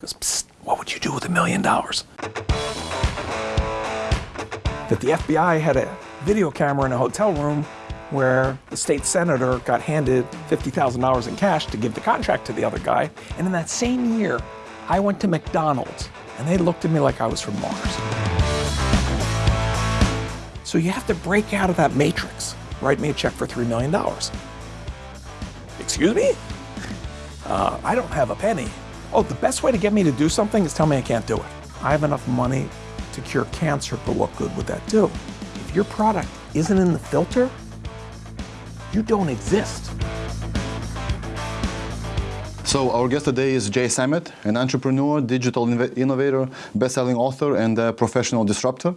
Psst, what would you do with a million dollars? That the FBI had a video camera in a hotel room where the state senator got handed $50,000 in cash to give the contract to the other guy. And in that same year, I went to McDonald's and they looked at me like I was from Mars. So you have to break out of that matrix. Write me a check for $3 million. Excuse me? Uh, I don't have a penny. Oh, the best way to get me to do something is tell me I can't do it. I have enough money to cure cancer, but what good would that do? If your product isn't in the filter, you don't exist. So our guest today is Jay Samit, an entrepreneur, digital innovator, best-selling author, and professional disruptor.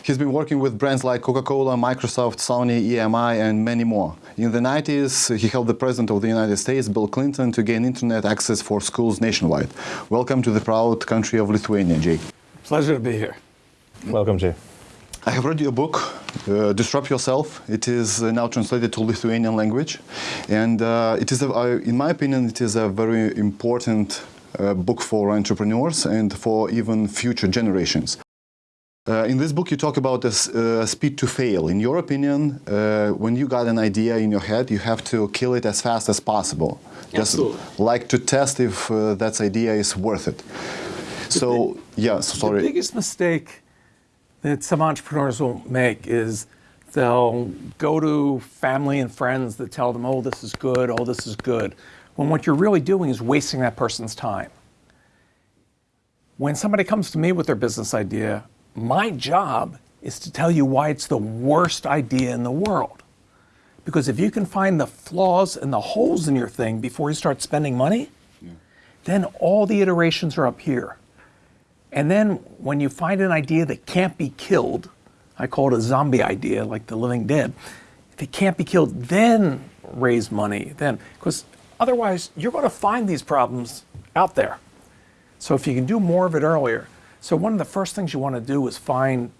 Yep. He's been working with brands like Coca-Cola, Microsoft, Sony, EMI, and many more. In the 90s, he helped the President of the United States, Bill Clinton, to gain internet access for schools nationwide. Welcome to the proud country of Lithuania, Jay. Pleasure to be here. Welcome, Jay. I have read your book, uh, Disrupt Yourself. It is uh, now translated to Lithuanian language. And uh, it is, a, in my opinion, it is a very important uh, book for entrepreneurs and for even future generations. Uh, in this book, you talk about the uh, speed to fail. In your opinion, when you got an idea in your head, you have to kill it as fast as possible. Just Absolutely. like to test if that idea is worth it. So, yeah, sorry. The biggest mistake that some entrepreneurs will make is they'll go to family and friends that tell them, oh, this is good, oh, this is good, when what you're really doing is wasting that person's time. When somebody comes to me with their business idea, my job is to tell you why it's the worst idea in the world. Because if you can find the flaws and the holes in your thing before you start spending money, then all the iterations are up here. And then when you find an idea that can't be killed, I call it a zombie idea, like the living dead. If it can't be killed, then raise money. Then, because otherwise, you're going to find these problems out there. So if you can do more of it earlier. So one of the first things you want to do is find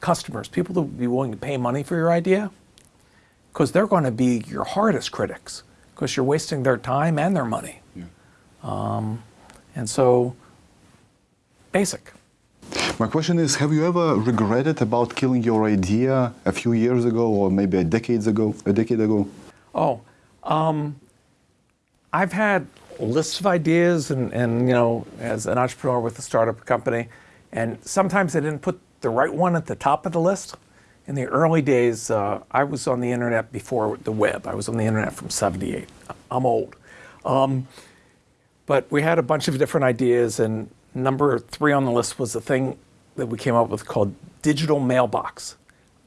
customers, people that will be willing to pay money for your idea, because they're going to be your hardest critics, because you're wasting their time and their money. Yeah. Um, and so basic. My question is, have you ever regretted about killing your idea a few years ago or maybe a decade ago? A decade ago? Oh, um, I've had lists of ideas and, and, you know, as an entrepreneur with a startup company, and sometimes I didn't put the right one at the top of the list. In the early days, uh, I was on the internet before the web. I was on the internet from 78. I'm old. Um, but we had a bunch of different ideas and Number three on the list was the thing that we came up with called digital mailbox.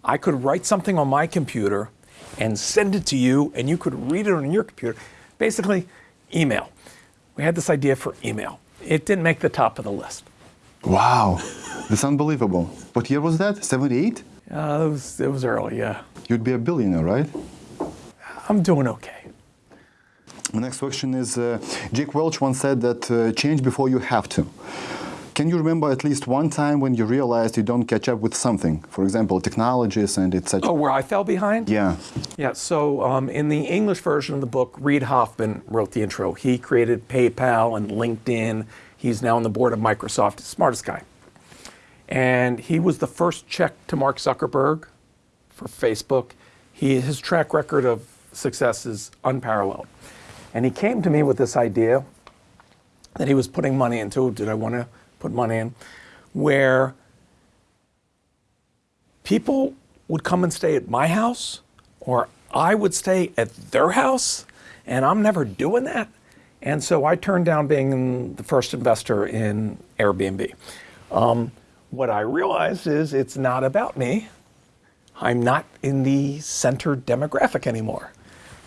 I could write something on my computer and send it to you, and you could read it on your computer. Basically, email. We had this idea for email. It didn't make the top of the list. Wow, that's unbelievable. What year was that? 78? Uh, it, was, it was early, yeah. You'd be a billionaire, right? I'm doing okay. The next question is, uh, Jake Welch once said that uh, change before you have to. Can you remember at least one time when you realized you don't catch up with something? For example, technologies and etc. Oh, where I fell behind? Yeah. Yeah, so um, in the English version of the book, Reid Hoffman wrote the intro. He created PayPal and LinkedIn. He's now on the board of Microsoft, smartest guy. And he was the first check to Mark Zuckerberg for Facebook. He, his track record of success is unparalleled. And he came to me with this idea that he was putting money into. Did I want to put money in? Where people would come and stay at my house, or I would stay at their house, and I'm never doing that. And so I turned down being the first investor in Airbnb. Um, what I realized is it's not about me. I'm not in the center demographic anymore.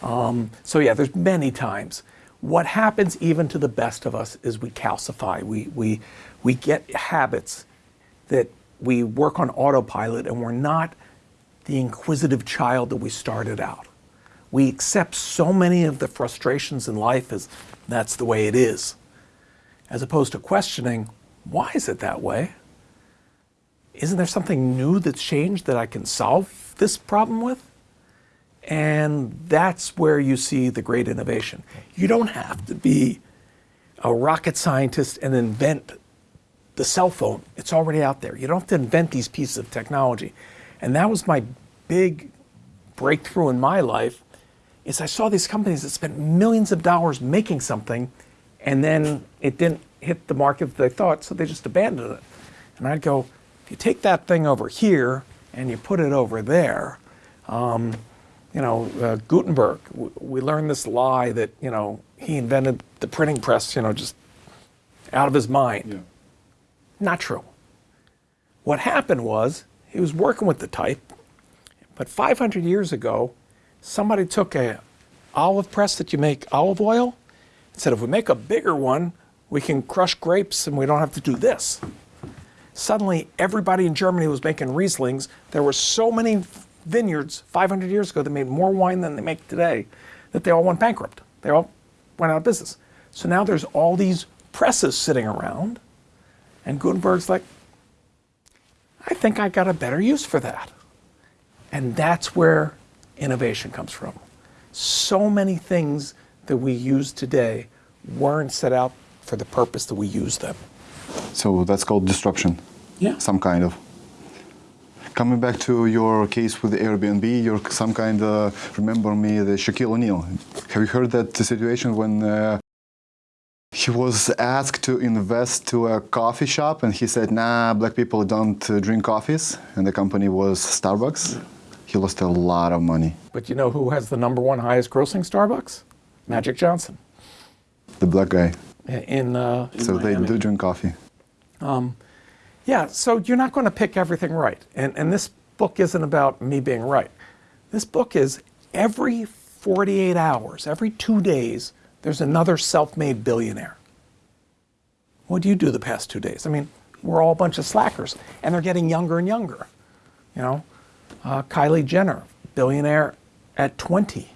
Um, so yeah, there's many times. What happens even to the best of us is we calcify. We, we, we get habits that we work on autopilot and we're not the inquisitive child that we started out. We accept so many of the frustrations in life as that's the way it is, as opposed to questioning, why is it that way? Isn't there something new that's changed that I can solve this problem with? And that's where you see the great innovation. You don't have to be a rocket scientist and invent the cell phone. It's already out there. You don't have to invent these pieces of technology. And that was my big breakthrough in my life is I saw these companies that spent millions of dollars making something and then it didn't hit the market that they thought, so they just abandoned it. And I'd go, if you take that thing over here and you put it over there, um, you know, uh, Gutenberg, we learned this lie that, you know, he invented the printing press, you know, just out of his mind. Not true. What happened was he was working with the type, but 500 years ago, somebody took a olive press that you make olive oil and said, if we make a bigger one, we can crush grapes and we don't have to do this. Suddenly, everybody in Germany was making Rieslings. There were so many vineyards 500 years ago that made more wine than they make today that they all went bankrupt. They all went out of business. So now there's all these presses sitting around, and Gutenberg's like, I think I got a better use for that. And that's where innovation comes from. So many things that we use today weren't set out for the purpose that we use them. So that's called disruption. Yeah. Some kind of. Coming back to your case with Airbnb, you're some kind of, remember me, the Shaquille O'Neal. Have you heard that situation when uh, he was asked to invest to a coffee shop and he said, nah, black people don't uh, drink coffees, and the company was Starbucks? He lost a lot of money. But you know who has the number one highest grossing Starbucks? Magic Johnson The black guy. in, uh, in So they do drink coffee. Um, Yeah, so you're not going to pick everything right. And, and this book isn't about me being right. This book is every 48 hours, every two days, there's another self made billionaire. What do you do the past two days? I mean, we're all a bunch of slackers, and they're getting younger and younger. You know, uh, Kylie Jenner, billionaire at 20.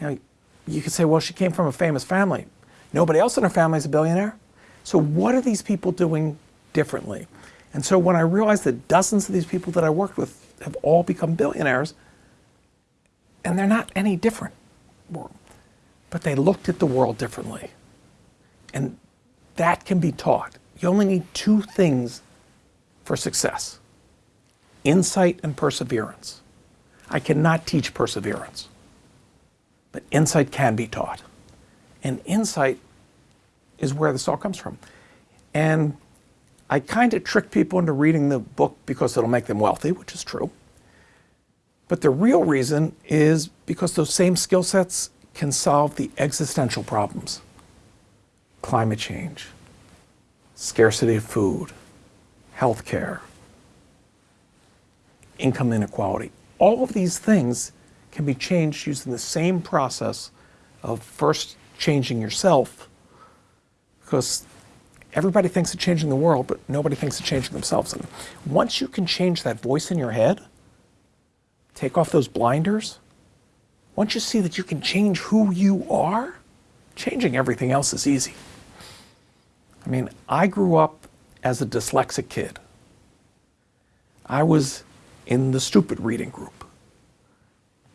You could say, well, she came from a famous family. Nobody else in her family is a billionaire. So what are these people doing differently? And so when I realized that dozens of these people that I worked with have all become billionaires, and they're not any different, but they looked at the world differently. And that can be taught. You only need two things for success insight and perseverance. I cannot teach perseverance, but insight can be taught. And insight is where this all comes from. And I kind of trick people into reading the book because it'll make them wealthy, which is true. But the real reason is because those same skill sets can solve the existential problems climate change, scarcity of food, healthcare, income inequality. All of these things can be changed using the same process of first changing yourself because everybody thinks of changing the world, but nobody thinks of changing themselves. And once you can change that voice in your head, take off those blinders, once you see that you can change who you are, changing everything else is easy. I mean, I grew up as a dyslexic kid. I was in the stupid reading group.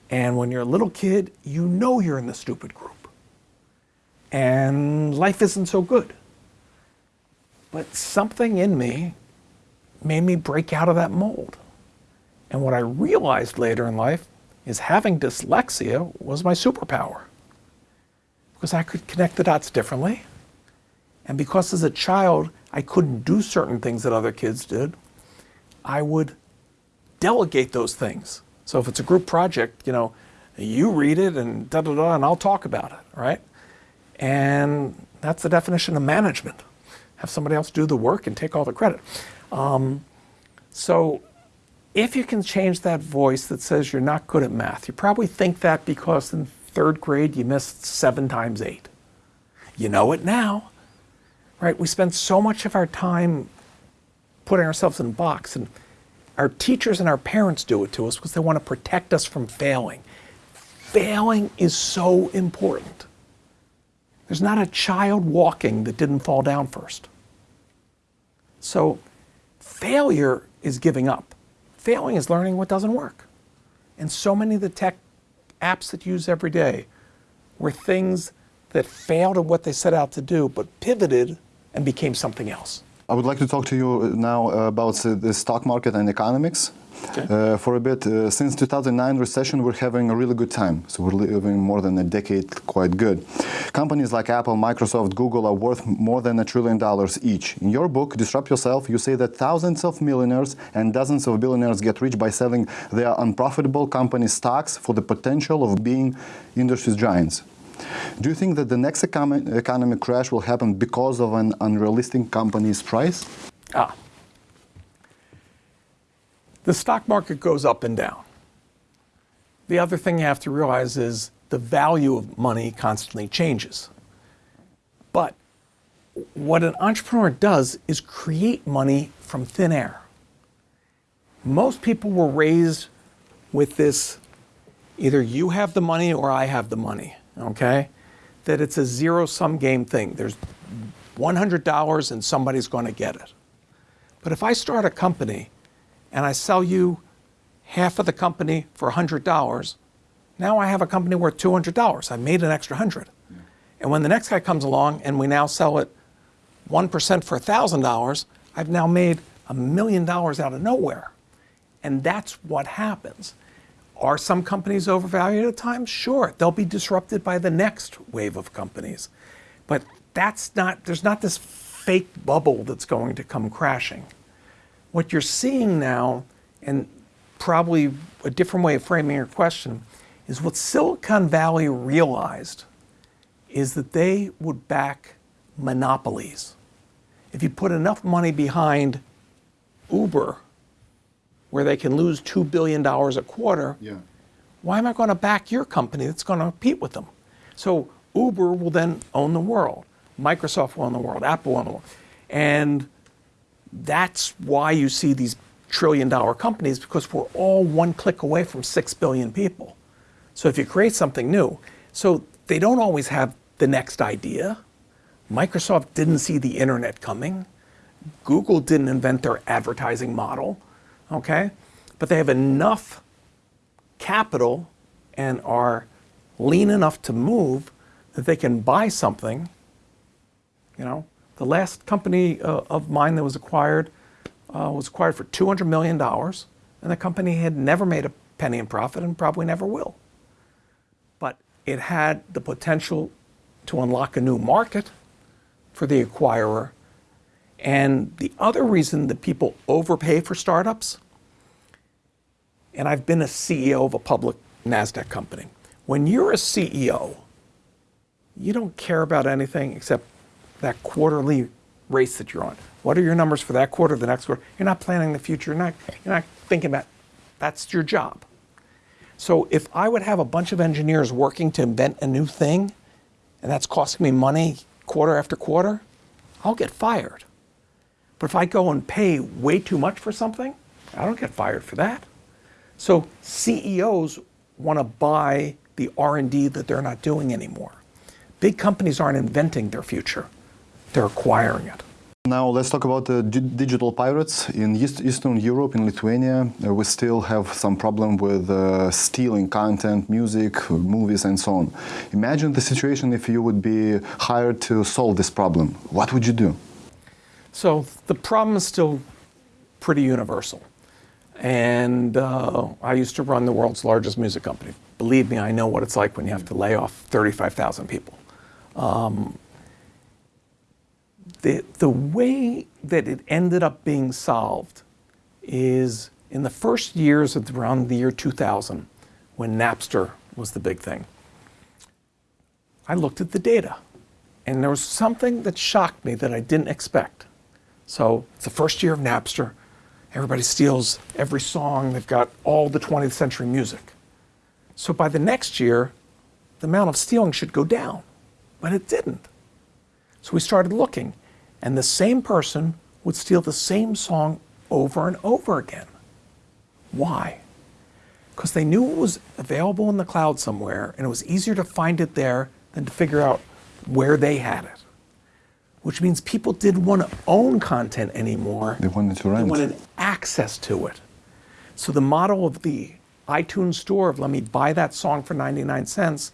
And when you're a little kid, you know you're in the stupid group. And life isn't so good. But something in me made me break out of that mold. And what I realized later in life is having dyslexia was my superpower. Because I could connect the dots differently. And because as a child I couldn't do certain things that other kids did, I would delegate those things. So if it's a group project, you know, you read it and da da da, and I'll talk about it, right? And that's the definition of management. Have somebody else do the work and take all the credit. Um, so if you can change that voice that says you're not good at math, you probably think that because in third grade you missed seven times eight. You know it now, right? We spend so much of our time putting ourselves in a box, and our teachers and our parents do it to us because they want to protect us from failing. Failing is so important. There's not a child walking that didn't fall down first. So, failure is giving up. Failing is learning what doesn't work. And so many of the tech apps that you use every day were things that failed at what they set out to do, but pivoted and became something else. I would like to talk to you now about the- stock market and economics. Uh, for a bit, uh, since 2009 recession, we're having a really good time. So we're living more than a decade quite good. Companies like Apple, Microsoft, Google are worth more than a trillion dollars each. In your book, Disrupt Yourself, you say that thousands of millionaires and dozens of billionaires get rich by selling their unprofitable company stocks for the potential of being industry giants. Do you think that the next economic, crash will happen because of an unrealistic company's price? Ah. The stock market goes up and down. The other thing you have to realize is the value of money constantly changes. But what an entrepreneur does is create money from thin air. Most people were raised with this either you have the money or I have the money, okay? That it's a zero sum game thing. There's $100 and somebody's going to get it. But if I start a company and I sell you half of the company for $100, now I have a company worth $200. I made an extra 100. And when the next guy comes along and we now sell it 1% for $1,000, I've now made a million dollars out of nowhere. And that's what happens. Are some companies overvalued at times? Sure. They'll be disrupted by the next wave of companies. But that's not, there's not this fake bubble that's going to come crashing. What you're seeing now, and probably a different way of framing your question, is what Silicon Valley realized is that they would back monopolies. If you put enough money behind Uber, where they can lose $2 billion a quarter, Yeah. why am I going to back your company that's going to compete with them? So Uber will then own the world. Microsoft will own the world. Apple will own the world. And that's why you see these trillion dollar companies because we're all one click away from 6 billion people. So if you create something new, so they don't always have the next idea. Microsoft didn't see the internet coming. Google didn't invent their advertising model, okay? But they have enough capital and are lean enough to move that they can buy something. You know, the last company uh, of mine that was acquired uh, was acquired for $200 million, and the company had never made a penny in profit and probably never will. But it had the potential to unlock a new market for the acquirer. And the other reason that people overpay for startups and I've been a CEO of a public NASDAQ company. When you're a CEO, you don't care about anything except that quarterly race that you're on. What are your numbers for that quarter, the next quarter? You're not planning the future. You're not, you're not thinking about that's your job. So if I would have a bunch of engineers working to invent a new thing, and that's costing me money quarter after quarter, I'll get fired. But if I go and pay way too much for something, I don't get fired for that. So CEOs want to buy the R&D that they're not doing anymore. Big companies aren't inventing their future. They're acquiring it. Now let's talk about the digital pirates in East, Eastern Europe, in Lithuania. Uh, we still have some problem with uh, stealing content, music, movies, and so on. Imagine the situation if you would be hired to solve this problem. What would you do? So the problem is still pretty universal. And uh, I used to run the world's largest music company. Believe me, I know what it's like when you have to lay off 35,000 people. Um, the, the way that it ended up being solved is in the first years of around the year 2000, when Napster was the big thing. I looked at the data, and there was something that shocked me that I didn't expect. So it's the first year of Napster. Everybody steals every song. They've got all the 20th century music. So by the next year, the amount of stealing should go down, but it didn't. So we started looking, and the same person would steal the same song over and over again. Why? Because they knew it was available in the cloud somewhere, and it was easier to find it there than to figure out where they had it. Which means people didn't want to own content anymore. They wanted to rent. They wanted access to it. So the model of the iTunes store of let me buy that song for 99 cents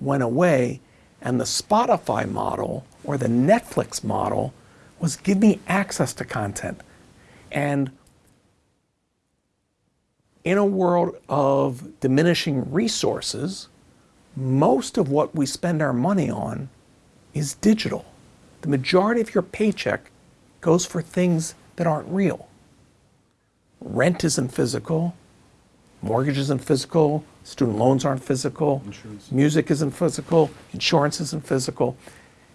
went away, And the Spotify model or the Netflix model was give me access to content. And in a world of diminishing resources, most of what we spend our money on is digital. The majority of your paycheck goes for things that aren't real. Rent isn't physical, mortgage isn't physical, student loans aren't physical, music isn't physical, insurance isn't physical.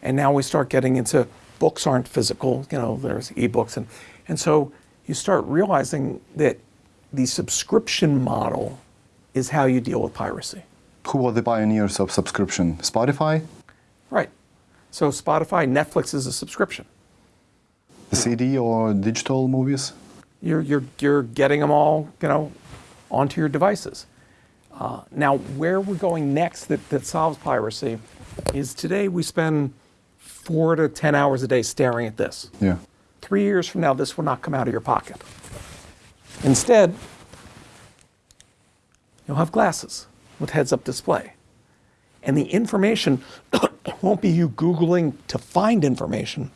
And now we start getting into books aren't physical, you know, there's ebooks. And, and so you start realizing that the subscription model is how you deal with piracy. Who were the pioneers of subscription? Spotify, Right. So Spotify, Netflix is a subscription. the CD, or digital movies? You're, you're, you're getting them all, you know, onto your devices. Uh, now, where we're going next that, that solves piracy is today we spend four to 10 hours a day staring at this. Yeah. Three years from now, this will not come out of your pocket. Instead, you'll have glasses with heads up display. And the information won't be you Googling to find information.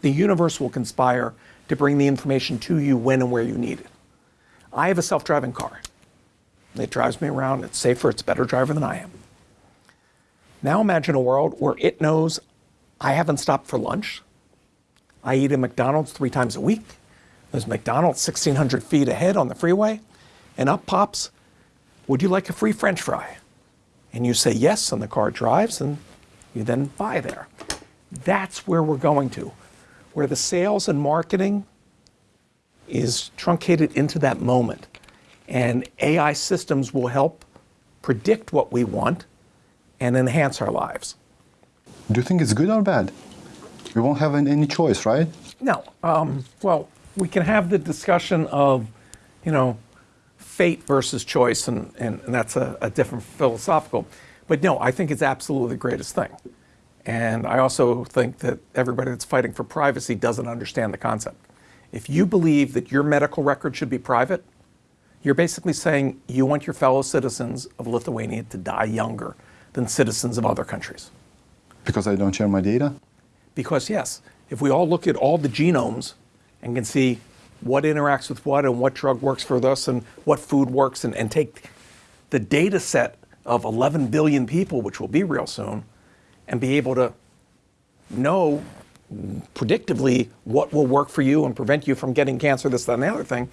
The universe will conspire to bring the information to you when and where you need it. I have a self driving car. It drives me around. It's safer. It's a better driver than I am. Now imagine a world where it knows I haven't stopped for lunch. I eat at McDonald's three times a week. There's McDonald's 1,600 feet ahead on the freeway. And up pops, would you like a free french fry? And you say yes, and the car drives, and you then buy there. That's where we're going to, where the sales and marketing is truncated into that moment. And AI systems will help predict what we want and enhance our lives. Do you think it's good or bad? We won't have any choice, right? No. Um, well, we can have the discussion of, you know, fate versus choice, and, and, and that's a, a different philosophical. But no, I think it's absolutely the greatest thing. And I also think that everybody that's fighting for privacy doesn't understand the concept. If you believe that your medical record should be private, you're basically saying you want your fellow citizens of Lithuania to die younger than citizens of other countries. Because I don't share my data? Because, yes, if we all look at all the genomes and can see what interacts with what and what drug works for this and what food works, and, and take the data set of 11 billion people, which will be real soon, and be able to know predictively what will work for you and prevent you from getting cancer, this, that, and the other thing,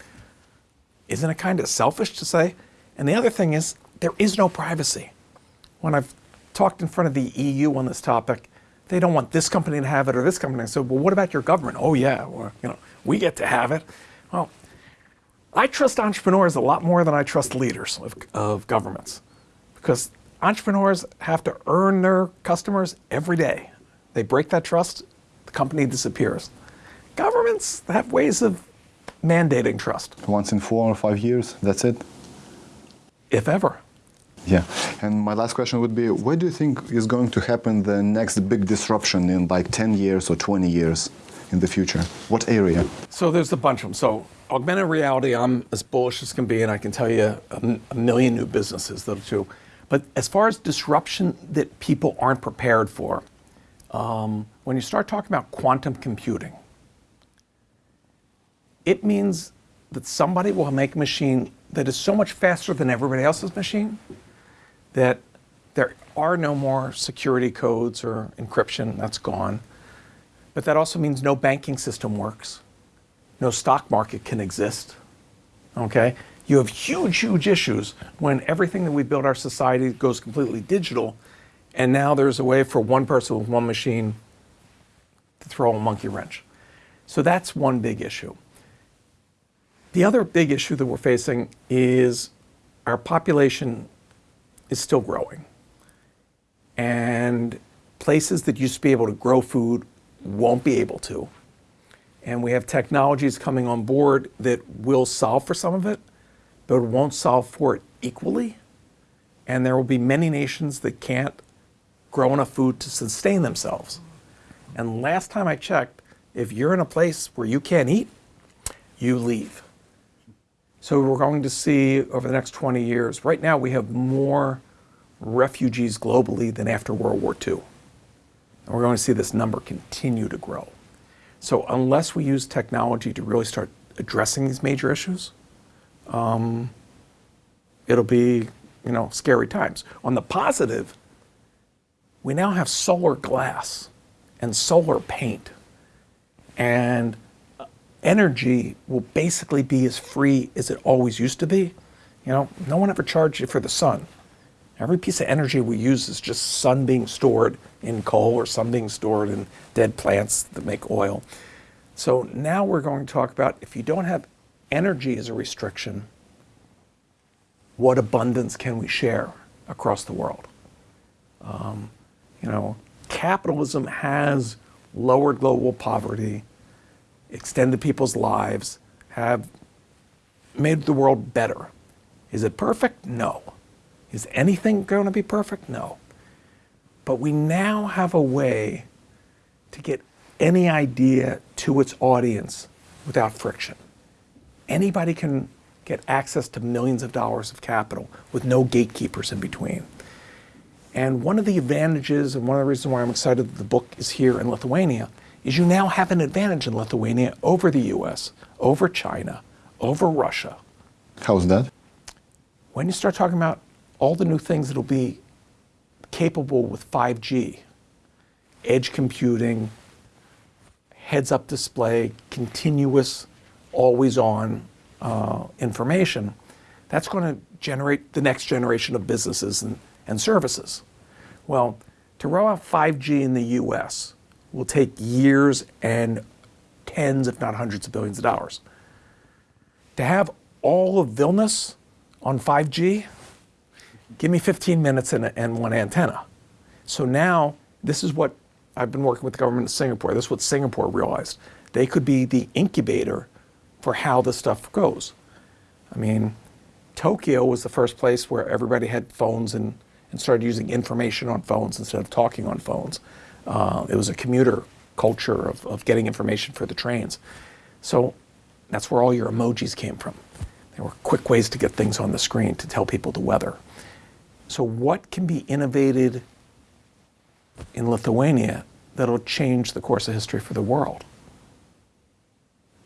isn't it kind of selfish to say? And the other thing is, there is no privacy. When I've talked in front of the EU on this topic, they don't want this company to have it or this company. So, well, what about your government? Oh, yeah, you know, we get to have it. Well, I trust entrepreneurs a lot more than I trust leaders of, of governments because entrepreneurs have to earn their customers every day. They break that trust, the company disappears. Governments have ways of mandating trust, Once in four or five years, that's it? if ever. Yeah. And my last question would be what do you think is going to happen the next big disruption in like 10 years or 20 years in the future? What area? So there's a bunch of them. So augmented reality, I'm as bullish as can be, and I can tell you a, a million new businesses that'll do. But as far as disruption that people aren't prepared for, um, when you start talking about quantum computing, it means that somebody will make a machine that is so much faster than everybody else's machine that there are no more security codes or encryption, that's gone. But that also means no banking system works, no stock market can exist. Okay? You have huge, huge issues when everything that we build our society goes completely digital, and now there's a way for one person with one machine to throw a monkey wrench. So that's one big issue. The other big issue that we're facing is our population is still growing. And places that used to be able to grow food won't be able to. And we have technologies coming on board that will solve for some of it, but it won't solve for it equally. And there will be many nations that can't grow enough food to sustain themselves. And last time I checked, if you're in a place where you can't eat, you leave. So we're going to see over the next 20 years, right now we have more refugees globally than after World War II. And we're going to see this number continue to grow. So unless we use technology to really start addressing these major issues, um, it'll be, you know, scary times. On the positive, we now have solar glass and solar paint. And uh, energy will basically be as free as it always used to be. You know, no one ever charged you for the sun. Every piece of energy we use is just sun being stored in coal or sun being stored in dead plants that make oil. So now we're going to talk about if you don't have energy is a restriction, what abundance can we share across the world? Um, you know, capitalism has lowered global poverty, extended people's lives, have made the world better. Is it perfect? No. Is anything going to be perfect? No. But we now have a way to get any idea to its audience without friction. Anybody can get access to millions of dollars of capital with no gatekeepers in between. And one of the advantages, and one of the reasons why I'm excited that the book is here in Lithuania, is you now have an advantage in Lithuania over the US, over China, over Russia. How's that? When you start talking about all the new things that'll be capable with 5G, edge computing, heads up display, continuous, always on uh, information, that's going to generate the next generation of businesses and, and services. Well, to roll out 5G in the US will take years and tens, if not hundreds of billions of dollars. To have all of Vilnius on 5G, give me 15 minutes and, and one antenna. So now, this is what I've been working with the government of Singapore. This is what Singapore realized. They could be the incubator for how this stuff goes. I mean, Tokyo was the first place where everybody had phones and, and started using information on phones instead of talking on phones. Uh, it was a commuter culture of, of getting information for the trains. So that's where all your emojis came from. They were quick ways to get things on the screen to tell people the weather. So, what can be innovated in Lithuania that'll change the course of history for the world?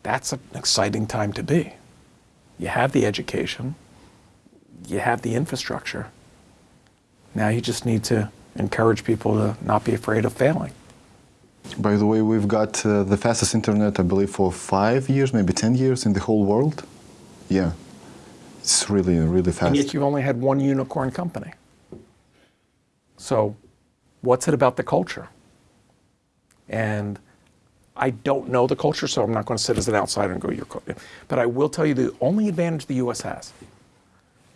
That's an exciting time to be. You have the education, you have the infrastructure. Now you just need to encourage people to not be afraid of failing. By the way, we've got uh, the fastest internet, I believe, for five years, maybe 10 years in the whole world. Yeah. It's really, really fast. And yet you've only had one unicorn company. So, what's it about the culture? And I don't know the culture, so I'm not going to sit as an outsider and go, your culture. But I will tell you the only advantage the US has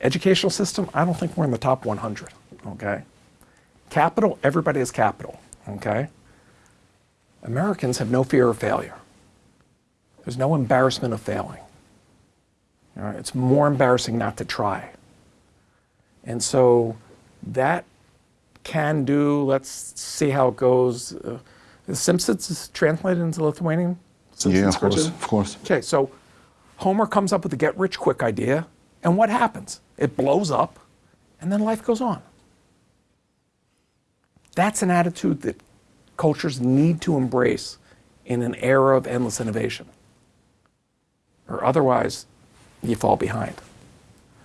educational system, I don't think we're in the top 100. Okay? Capital, everybody has capital. Okay? Americans have no fear of failure. There's no embarrassment of failing. All right? It's more embarrassing not to try. And so that can do, let's see how it goes. Uh, the Simpsons is translated into Lithuanian? Simpsons yeah, of course, of course. Okay, so Homer comes up with the get rich quick idea, and what happens? It blows up, and then life goes on. That's an attitude that cultures need to embrace in an era of endless innovation. Or otherwise, you fall behind.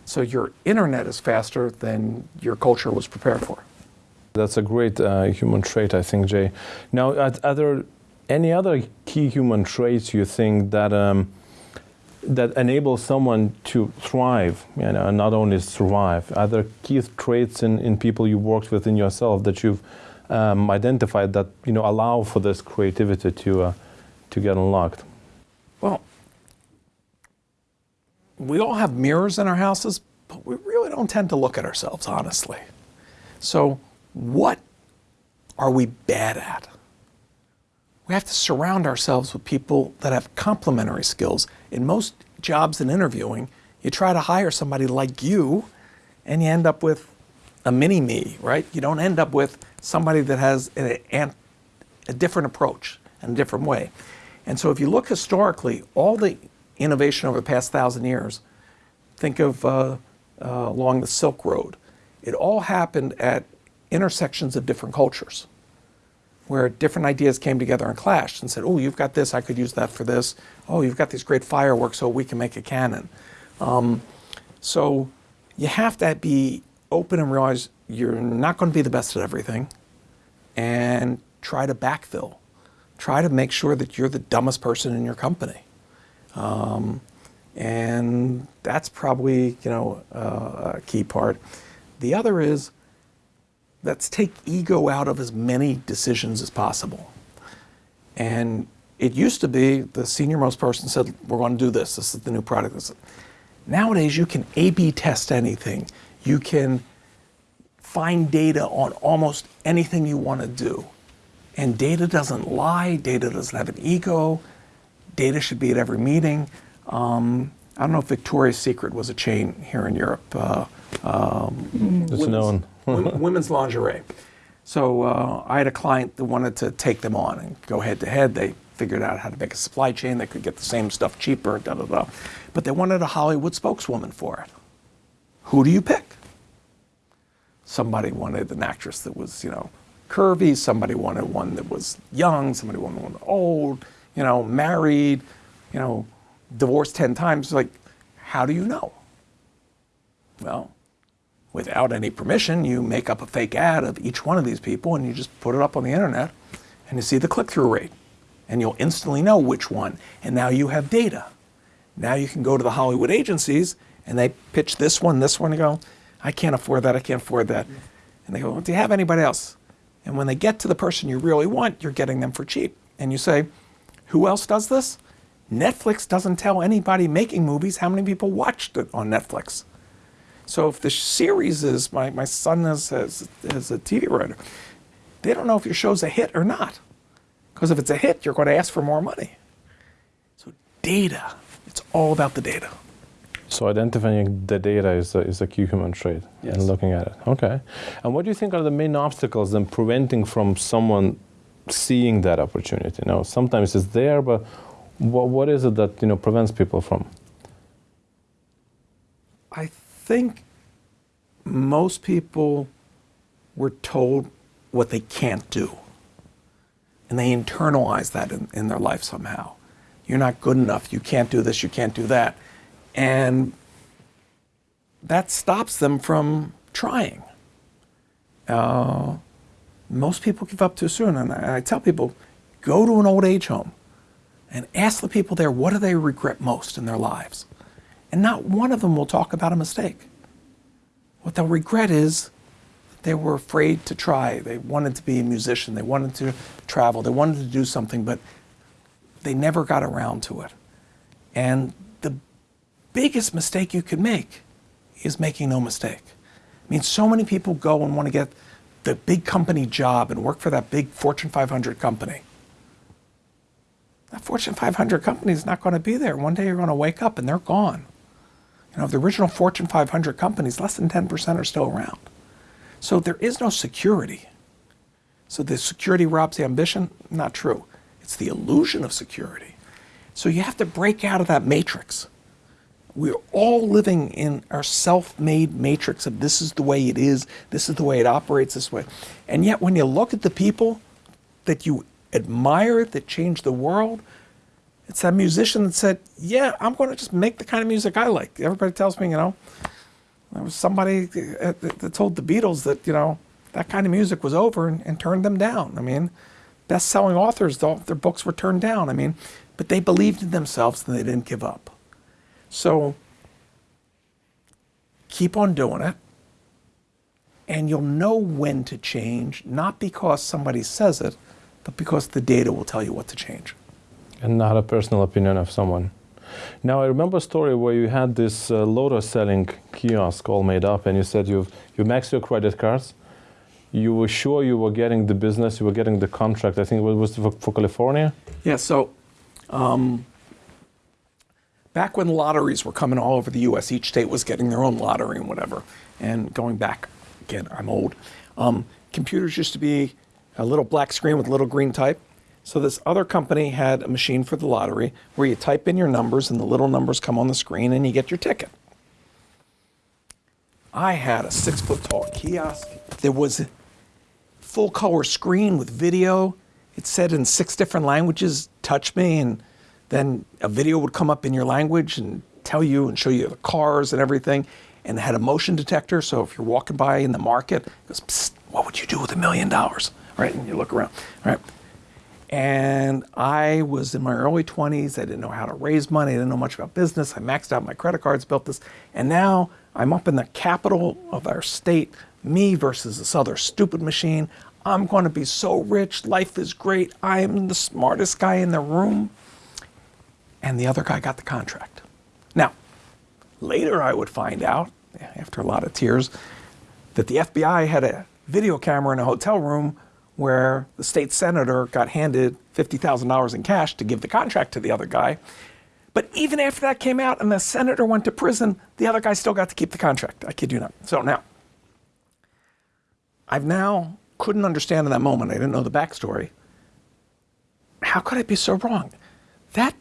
So your internet is faster than your culture was prepared for. That's a great uh, human trait, I think, Jay. Now, are, there any other key human traits you think that um, that enable someone to thrive, you know, and not only survive? Are there key traits in, in people you worked with in yourself that you've um, identified that you know allow for this creativity to uh, to get unlocked? Well, we all have mirrors in our houses, but we really don't tend to look at ourselves honestly. So, what are we bad at? We have to surround ourselves with people that have complementary skills. In most jobs and interviewing, you try to hire somebody like you, and you end up with a mini me, right? You don't end up with somebody that has a, a different approach and a different way. And so, if you look historically, all the innovation over the past thousand years, think of uh, uh, along the Silk Road, It all happened at intersections of different cultures where different ideas came together and clashed and said, oh, you've got this, I could use that for this. Oh, you've got these great fireworks, so we can make a cannon. Um, so you have to be open and realize you're not going to be the best at everything and try to backfill. Try to make sure that you're the dumbest person in your company. Um, and that's probably, you know, uh, a key part. The other is let's take ego out of as many decisions as possible. And it used to be the senior most person said, we're going to do this. This is the new product. This is- Nowadays, you can A-B test anything. You can find data on almost anything you want to do. And data doesn't lie. Data doesn't have an ego. Data should be at every meeting. Um, I don't know if Victoria's Secret was a chain here in Europe. Uh, It's known. Wom- women's lingerie. So uh, I had a client that wanted to take them on and go head to head. They figured out how to make a supply chain that could get the same stuff cheaper, da da da. But they wanted a Hollywood spokeswoman for it. Who do you pick? Somebody wanted an actress that was, you know, curvy. Somebody wanted one that was young. Somebody wanted one old. You know, married. You know, divorced ten times. Like, how do you know? Well, without any permission, you make up a fake ad of each one of these people and you just put it up on the internet and you see the click through rate. And you'll instantly know which one. And now you have data. Now you can go to the Hollywood agencies and they pitch this one, this one, and go, I can't afford that, I can't afford that. And they go, well, Do you have anybody else? And when they get to the person you really want, you're getting them for cheap. And you say, Who else does this? Netflix doesn't tell anybody making movies how many people watched it on Netflix. So if the series is my, my son is, is, is a TV writer, they don't know if your show's a hit or not. Because if it's a hit, you're going to ask for more money. So data, it's all about the data. So identifying the data is a, is a key human trait Yes. and looking at it. Okay. And what do you think are the main obstacles in preventing from someone seeing that opportunity? Now, sometimes it's there, but what, what is it that you know prevents people from? I think most people were told what they can't do. And they internalize that in, in their life somehow. You're not good enough. You can't do this. You can't do that. And that stops them from trying. Uh, most people give up too soon. And I, I tell people go to an old age home and ask the people there what do they regret most in their lives. And not one of them will talk about a mistake. What they'll regret is they were afraid to try. They wanted to be a musician. They wanted to travel. They wanted to do something, but they never got around to it. And the biggest mistake you could make is making no mistake. I mean, so many people go and want to get the big company job and work for that big Fortune 500 company. That Fortune 500 company is not going to be there. One day you're going to wake up and they're gone. Of the original Fortune 500 companies, less than 10% are still around. So there is no security. So the security robs the ambition? Not true. It's the illusion of security. So you have to break out of that matrix. We're all living in our self made matrix of this is the way it is, this is the way it operates this way. And yet, when you look at the people that you admire that change the world, it's that musician that said, Yeah, I'm going to just make the kind of music I like. Everybody tells me, you know, there was somebody uh, that that told the Beatles that, you know, that kind of music was over and, and turned them down. I mean, best selling authors, though, their books were turned down. I mean, but they believed in themselves and they didn't give up. So keep on doing it. And you'll know when to change, not because somebody says it, but because the data will tell you what to change. And not a personal opinion of someone. Now, I remember a story where you had this uh, lotto selling kiosk all made up, and you said you've you maxed your credit cards. You were sure you were getting the business, you were getting the contract. I think it was for, for California. Yeah, so um, back when lotteries were coming all over the US, each state was getting their own lottery and whatever. And going back, again, I'm old. Um, computers used to be a little black screen with little green type. So this other company had a machine for the lottery where you type in your numbers and the little numbers come on the screen and you get your ticket. I had a six foot tall kiosk. There was a full color screen with video. It said in six different languages, touch me, and then a video would come up in your language and tell you and show you the cars and everything. And it had a motion detector, so if you're walking by in the market, it goes, what would you do with a million dollars? Right? And you look around, right? And I was in my early 20s. I didn't know how to raise money. I didn't know much about business. I maxed out my credit cards, built this. And now I'm up in the capital of our state, me versus this other stupid machine. I'm going to be so rich. Life is great. I am the smartest guy in the room. And the other guy got the contract. Now, later I would find out, after a lot of tears, that the FBI had a video camera in a hotel room where the state senator got handed $50,000 in cash to give the contract to the other guy. But even after that came out and the senator went to prison, the other guy still got to keep the contract. I kid you not. So now, I've now couldn't understand in that moment. I didn't know the backstory. How could I be so wrong? That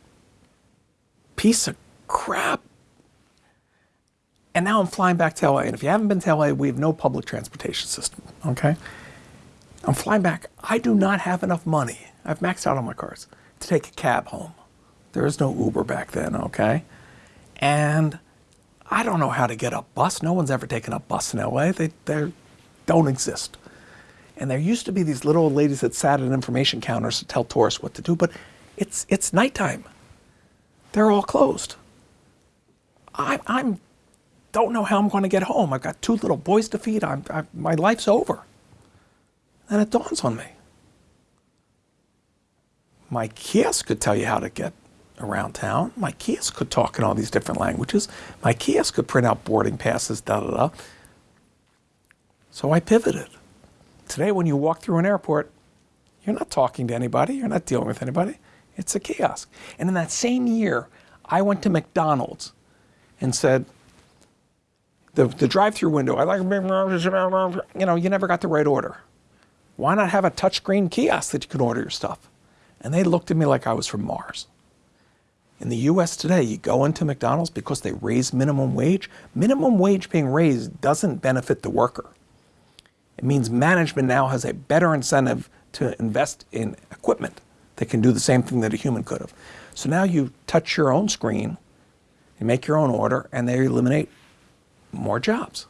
piece of crap. And now I'm flying back to LA. And if you haven't been to LA, we have no public transportation system. Okay. I'm flying back. I do not have enough money. I've maxed out on my cards to take a cab home. There is no Uber back then, okay? And I don't know how to get a bus. No one's ever taken a bus in LA. They they don't exist. And there used to be these little old ladies that sat at information counters to tell tourists what to do, but it's it's nighttime. They're all closed. I I'm don't know how I'm going to get home. I've got two little boys to feed. I'm, I, my life's over. Then it dawns on me. My kiosk could tell you how to get around town. My kiosk could talk in all these different languages. My kiosk could print out boarding passes, da da da. So I pivoted. Today, when you walk through an airport, you're not talking to anybody, you're not dealing with anybody. It's a kiosk. And in that same year, I went to McDonald's and said, the, the drive through window, I like, you know, you never got the right order. Why not have a touchscreen kiosk that you can order your stuff? And they looked at me like I was from Mars. In the US today, you go into McDonald's because they raise minimum wage. Minimum wage being raised doesn't benefit the worker. It means management now has a better incentive to invest in equipment that can do the same thing that a human could have. So now you touch your own screen, you make your own order, and they eliminate more jobs.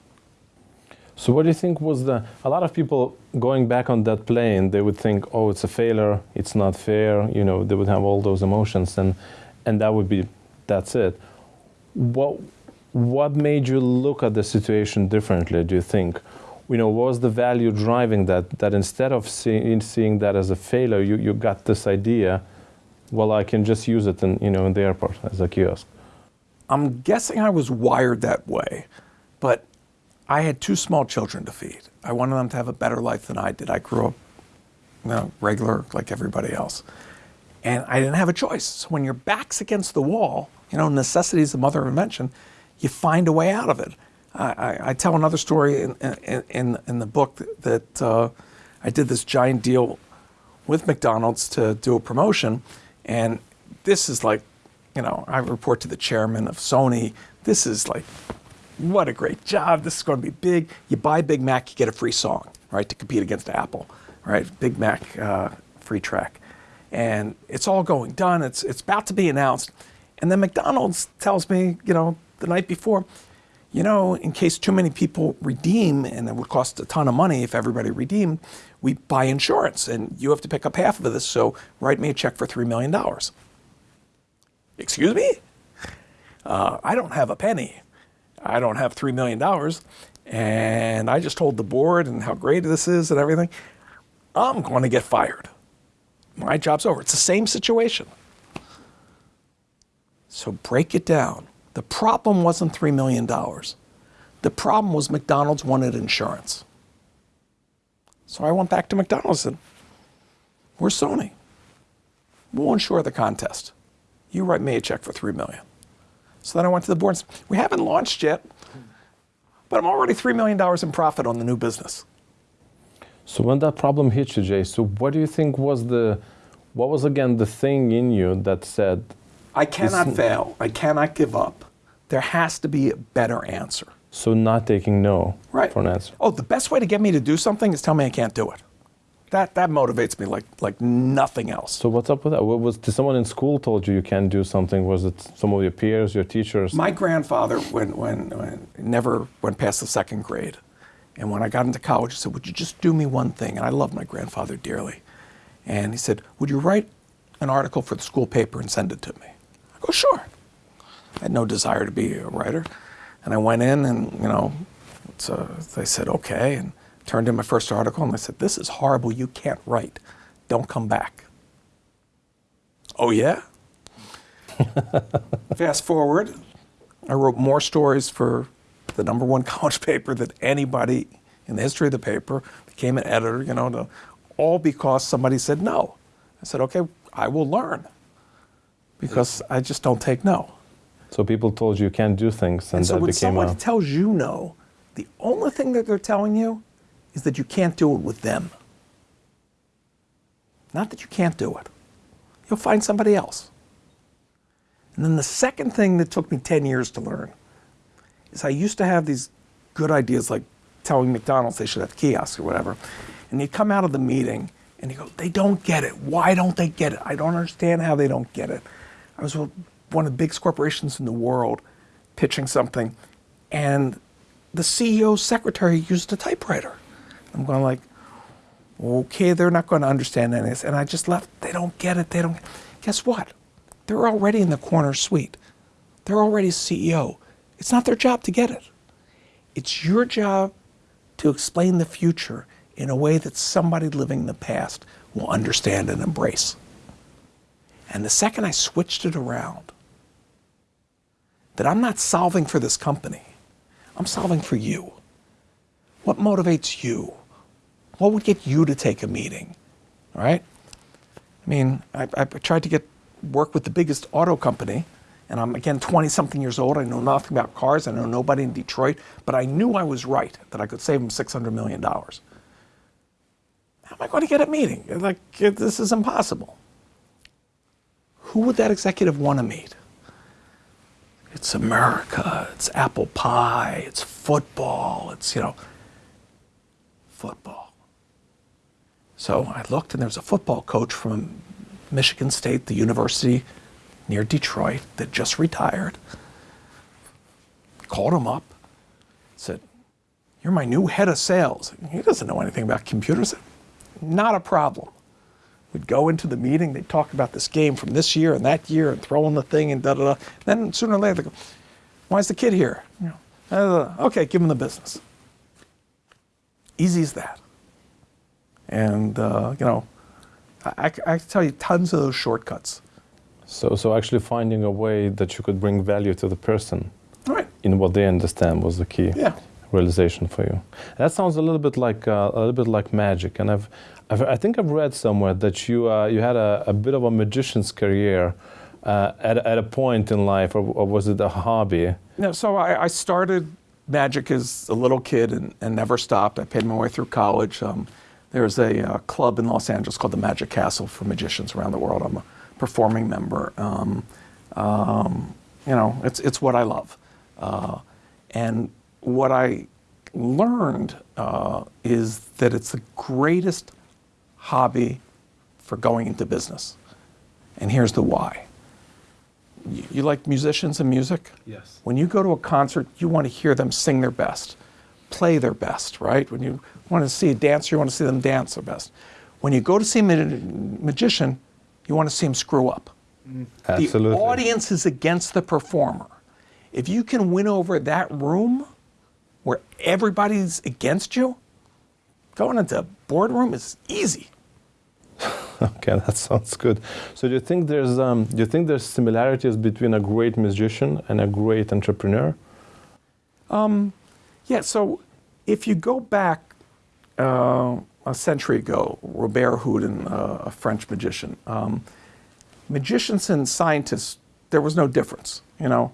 So what do you think was the? A lot of people going back on that plane, they would think, "Oh, it's a failure. It's not fair." You know, they would have all those emotions, and and that would be, that's it. What what made you look at the situation differently? Do you think? You know, what was the value driving that? That instead of seeing seeing that as a failure, you, you got this idea. Well, I can just use it in you know in the airport as a kiosk. I'm guessing I was wired that way, but I had two small children to feed. I wanted them to have a better life than I did. I grew up, you know, regular like everybody else. And I didn't have a choice. So when your back's against the wall, you know, necessity is the mother of invention, you find a way out of it. I, I, I tell another story in, in, in, the book that uh, I did this giant deal with McDonald's to do a promotion. And this is like, you know, I report to the chairman of Sony. This is like what a great job. This is going to be big. You buy Big Mac, you get a free song, right, to compete against Apple, right? Big Mac uh, free track. And it's all going done. It's, it's about to be announced. And then McDonald's tells me, you know, the night before, you know, in case too many people redeem, and it would cost a ton of money if everybody redeemed, we buy insurance and you have to pick up half of this. So write me a check for $3 million. Excuse me? Uh, I don't have a penny. I don't have $3 million. And I just told the board and how great this is and everything. I'm going to get fired. My job's over. It's the same situation. So break it down. The problem wasn't $3 million. The problem was McDonald's wanted insurance. So I went back to McDonald's and we're Sony. We'll insure the contest. You write me a check for $3 million. So then I went to the board and said, we haven't launched yet, but I'm already $3 million in profit on the new business. So when that problem hit you, Jay, so what do you think was the, what was again the thing in you that said, I cannot fail. I cannot give up. There has to be a better answer. So not taking no Right. for an answer. Oh, the best way to get me to do something is tell me I can't do it. That that motivates me like like nothing else. So what's up with that? What was did someone in school told you you can't do something? Was it some of your peers, your teachers? My grandfather, when, when, when never went past the second grade, and when I got into college, he said, "Would you just do me one thing?" And I love my grandfather dearly, and he said, "Would you write an article for the school paper and send it to me?" I go, "Sure." I had no desire to be a writer, and I went in, and you know, it's, uh, they said, "Okay," and turned in my first article, and they said, "This is horrible. You can't write. Don't come back." Oh yeah. Fast forward, I wrote more stories for the number one college paper than anybody in the history of the paper. Became an editor, you know, to, all because somebody said no. I said, okay, I will learn because I just don't take no. so people told you you can't do things, and, And so that when became someone a. tells you no, the only thing that they're telling you is that you can't do it with them. Not that you can't do it. You'll find somebody else. And then the second thing that took me 10 years to learn is I used to have these good ideas like telling McDonald's they should have kiosks or whatever. And you come out of the meeting and you go, they don't get it. Why don't they get it? I don't understand how they don't get it. I was with one of the biggest corporations in the world pitching something, and the CEO's secretary used a typewriter. I'm going like, okay, they're not going to understand any of this. And I just left. They don't get it. They don't. Guess what? They're already in the corner suite. They're already CEO. It's not their job to get it. It's your job to explain the future in a way that somebody living in the past will understand and embrace. And the second I switched it around, that I'm not solving for this company, I'm solving for you. What motivates you? What would get you to take a meeting? All right? I mean, I, I tried to get work with the biggest auto company, and I'm again 20 something years old. I know nothing about cars. I know nobody in Detroit, but I knew I was right that I could save them 600 million dollars. How am I going to get a meeting? Like this is impossible. Who would that executive want to meet? It's America. It's apple pie. It's football. It's you know football. So I looked, and there was a football coach from Michigan State, the university near Detroit, that just retired. Called him up, said, You're my new head of sales. He doesn't know anything about computers. Not a problem. We'd go into the meeting, they'd talk about this game from this year and that year and throw in the thing and da da da. Then sooner or later, they go, Why's the kid here? Okay, give him the business. Easy as that. And, uh, you know, I, I, can tell you tons of those shortcuts. So, so actually finding a way that you could bring value to the person right. in what they understand was the key Yeah. realization for you. That sounds a little bit like uh, a little bit like magic, and I've, I've I think I've read somewhere that you uh, you had a, a bit of a magician's career uh, at at a point in life, or, or was it a hobby? No, so I, I started magic as a little kid and, and never stopped. I paid my way through college. Um, there's a uh, club in Los Angeles called the Magic Castle for magicians around the world. I'm a performing member. Um, um, you know, it's, it's what I love. Uh, and what I learned uh, is that it's the greatest hobby for going into business. And here's the why. You, you like musicians and music? Yes. When you go to a concert, you want to hear them sing their best, play their best, right? When you want to see a dancer, you want to see them dance their best. When you go to see a ma- magician, you want to see them screw up. Absolutely. The audience is against the performer. If you can win over that room where everybody's against you, going into a boardroom is easy. Okay, that sounds good. So do you think there's um, do you think there's similarities between a great musician and a great entrepreneur? Yeah, so if you go back uh, a century ago, Robert Houdin, uh, a French magician, um, magicians and scientists, there was no difference. You know,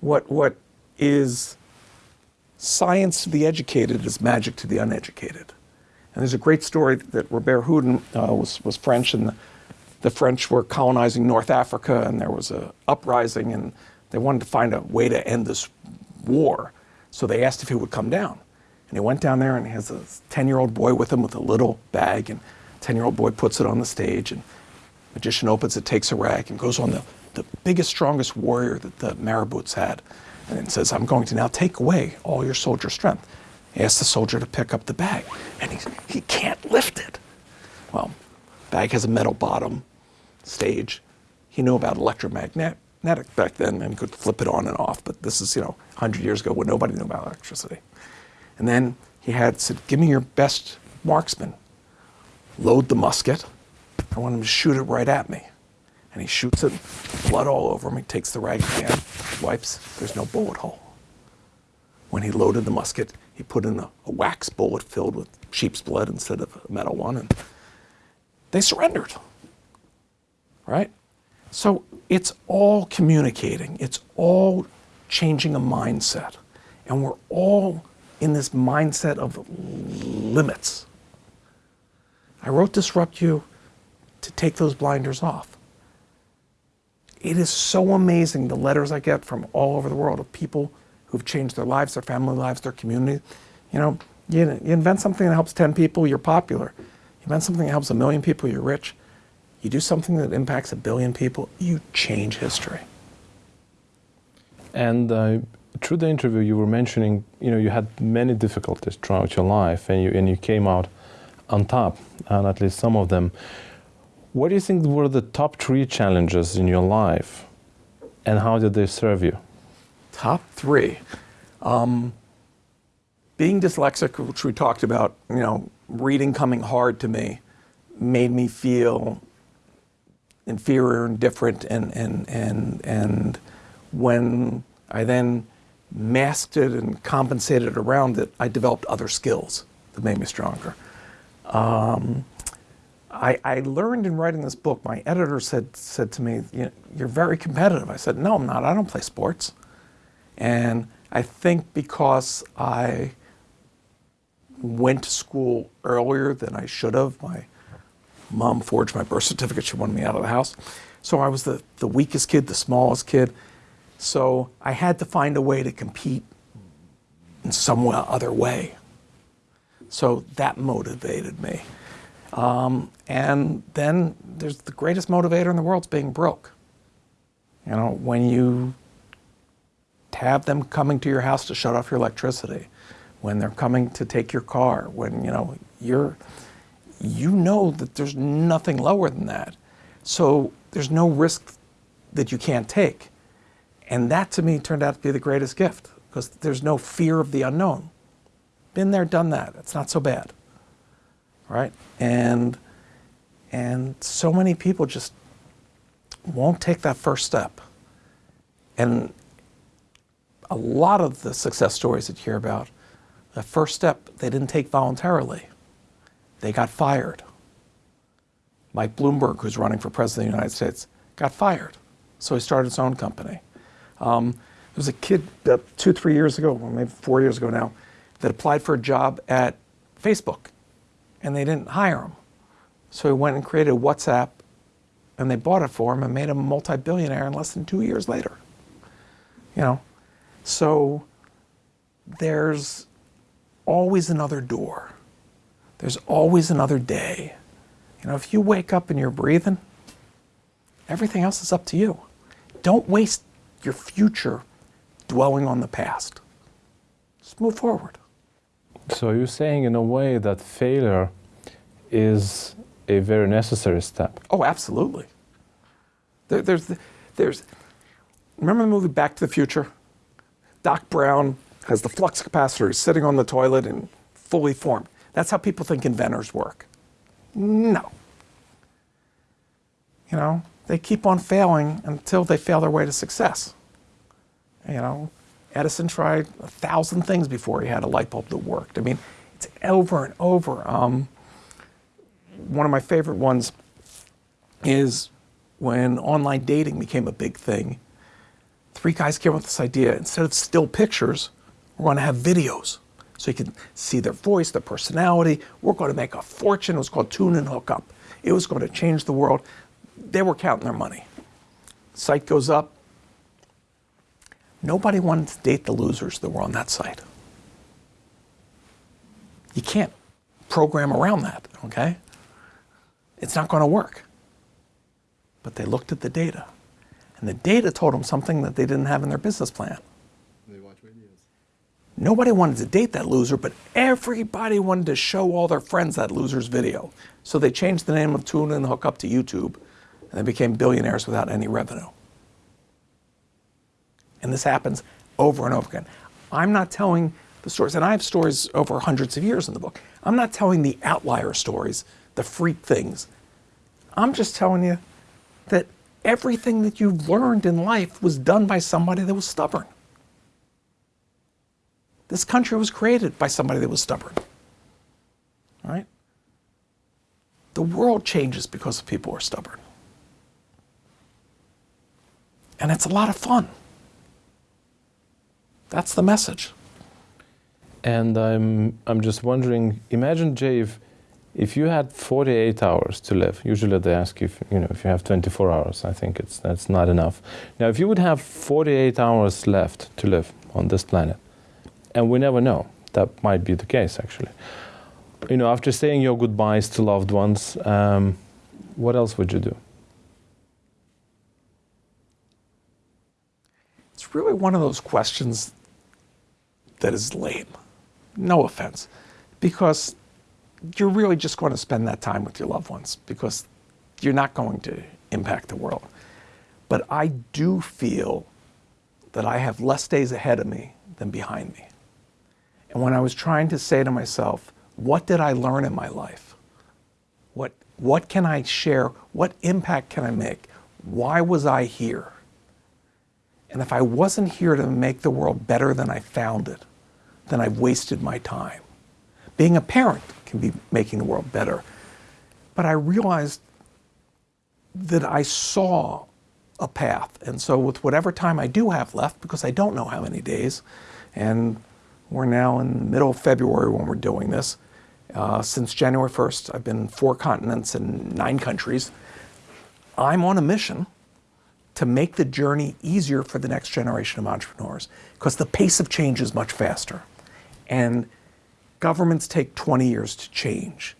what what is science to the educated is magic to the uneducated. And there's a great story that Robert Houdin uh, was was French, and the, the French were colonizing North Africa, and there was a uprising, and they wanted to find a way to end this war. So they asked if he would come down. And he went down there and he has a 10 year old boy with him with a little bag. And 10 year old boy puts it on the stage. And magician opens it, takes a rag, and goes on the, the biggest, strongest warrior that the marabouts had. And then says, I'm going to now take away all your soldier strength. He asks the soldier to pick up the bag. And he's, he can't lift it. Well, bag has a metal bottom, stage. He knew about electromagnetic back then and could flip it on and off. But this is, you know, 100 years ago when nobody knew about electricity. And then he had said, Give me your best marksman. Load the musket. I want him to shoot it right at me. And he shoots it, blood all over him. He takes the rag again, wipes, there's no bullet hole. When he loaded the musket, he put in a, a wax bullet filled with sheep's blood instead of a metal one, and they surrendered. Right? So it's all communicating, it's all changing a mindset. And we're all in this mindset of limits. I wrote Disrupt You to take those blinders off. It is so amazing the letters I get from all over the world of people who've changed their lives, their family lives, their community. You know, you, you invent something that helps 10 people, you're popular. You invent something that helps a million people, you're rich. You do something that impacts a billion people, you change history. And uh, through the interview, you were mentioning, you know, you had many difficulties throughout your life, and you and you came out on top, and at least some of them. What do you think were the top three challenges in your life, and how did they serve you? Top three. Um, being dyslexic, which we talked about, you know, reading coming hard to me, made me feel inferior and different. And, and, and, and when I then masked it and compensated around it, I developed other skills that made me stronger. Um, I, I, learned in writing this book, my editor said, said to me, You're very competitive. I said, No, I'm not. I don't play sports. And I think because I went to school earlier than I should have, my mom forged my birth certificate. She wanted me out of the house. So I was the, the weakest kid, the smallest kid. So I had to find a way to compete in some other way. So that motivated me. Um, and then there's the greatest motivator in the world is being broke. You know, when you have them coming to your house to shut off your electricity, when they're coming to take your car, when you know you're you know that there's nothing lower than that. So there's no risk that you can't take. And that to me turned out to be the greatest gift because there's no fear of the unknown. Been there, done that. It's not so bad. Right? And and so many people just won't take that first step. And a lot of the success stories that you hear about, the first step they didn't take voluntarily. They got fired. Mike Bloomberg, who's running for president of the United States, got fired. So he started his own company. Um, there was a kid uh, two, three years ago, or maybe four years ago now, that applied for a job at Facebook, and they didn't hire him. So he went and created WhatsApp, and they bought it for him and made him a multi-billionaire in less than two years later. You know, so there's always another door. There's always another day. You know, if you wake up and you're breathing, everything else is up to you. Don't waste your future dwelling on the past. Just move forward. So you're saying in a way that failure is a very necessary step. Oh, absolutely. There, there's, there's, remember the movie Back to the Future? Doc Brown has the flux capacitor sitting on the toilet and fully formed. That's how people think inventors work. No. You know, they keep on failing until they fail their way to success. You know, Edison tried a thousand things before he had a light bulb that worked. I mean, it's over and over. Um, one of my favorite ones is when online dating became a big thing. Three guys came up with this idea instead of still pictures, we're going to have videos so you can see their voice, their personality. We're going to make a fortune. It was called Tune In Hook Up. It was going to change the world. They were counting their money. Site goes up. Nobody wanted to date the losers that were on that site. You can't program around that, okay? It's not going to work. But they looked at the data, and the data told them something that they didn't have in their business plan. Nobody wanted to date that loser, but everybody wanted to show all their friends that loser's video. So they changed the name of Tune In Hookup to YouTube, and they became billionaires without any revenue. And this happens over and over again. I'm not telling the stories, and I have stories over hundreds of years in the book. I'm not telling the outlier stories, the freak things. I'm just telling you that everything that you've learned in life was done by somebody that was stubborn. This country was created by somebody that was stubborn. Right? The world changes because people are stubborn. And it's a lot of fun. That's the message. And I'm I'm just wondering. Imagine, Jay, if if you had 48 hours to live. Usually they ask you, if, you know, if you have 24 hours. I think it's that's not enough. Now, if you would have 48 hours left to live on this planet, and we never know, that might be the case actually. You know, after saying your goodbyes to loved ones, um, what else would you do? It's really one of those questions that is lame. No offense. Because you're really just going to spend that time with your loved ones because you're not going to impact the world. But I do feel that I have less days ahead of me than behind me. And when I was trying to say to myself, what did I learn in my life? What, what can I share? What impact can I make? Why was I here? And if I wasn't here to make the world better than I found it, then I've wasted my time. Being a parent can be making the world better. But I realized that I saw a path. And so, with whatever time I do have left, because I don't know how many days, and we're now in the middle of February when we're doing this. Uh, since January 1st, I've been four continents and nine countries. I'm on a mission to make the journey easier for the next generation of entrepreneurs because the pace of change is much faster. And governments take 20 years to change.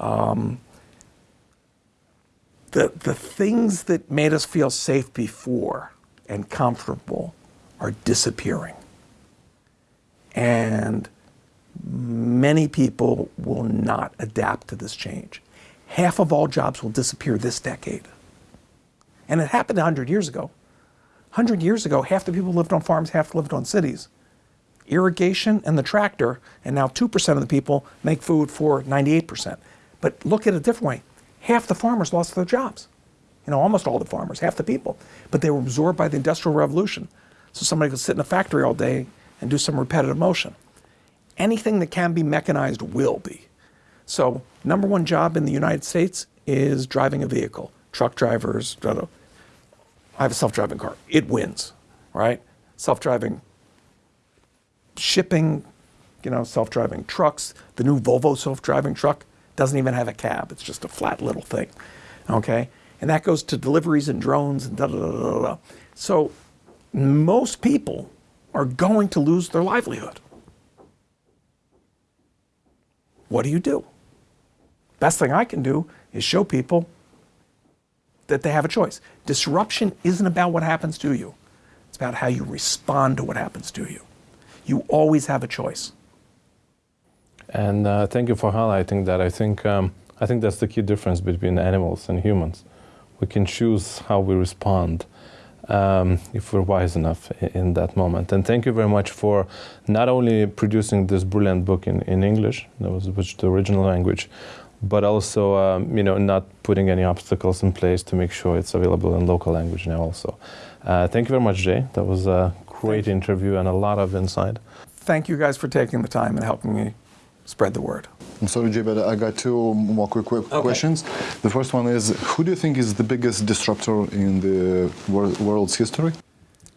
Um, the, the things that made us feel safe before and comfortable are disappearing. And many people will not adapt to this change. Half of all jobs will disappear this decade. And it happened 100 years ago. 100 years ago, half the people lived on farms, half lived on cities. Irrigation and the tractor, and now 2% of the people make food for 98%. But look at it a different way. Half the farmers lost their jobs. You know, almost all the farmers, half the people. But they were absorbed by the Industrial Revolution. So somebody could sit in a factory all day and do some repetitive motion. Anything that can be mechanized will be. So, number one job in the United States is driving a vehicle. Truck drivers, I have a self driving car. It wins, right? Self driving shipping, you know, self driving trucks. The new Volvo self driving truck doesn't even have a cab, it's just a flat little thing, okay? And that goes to deliveries and drones and da da da da da. So, most people are going to lose their livelihood. What do you do? Best thing I can do is show people that they have a choice. Disruption isn't about what happens to you. It's about how you respond to what happens to you. You always have a choice. And uh, thank you for highlighting that. I think um, I think that's the key difference between animals and humans. We can choose how we respond um, if we're wise enough in, that moment. And thank you very much for not only producing this brilliant book in, in English, that was which the original language, but also um, you know not putting any obstacles in place to make sure it's available in local language now also. Uh, thank you very much, Jay. That was a great interview and a lot of insight. Thank you guys for taking the time and helping me spread the word. I'm sorry, Jay, but I got two more quick, quick Okay. questions. The first one is Who do you think is the biggest disruptor in the wor- world's history?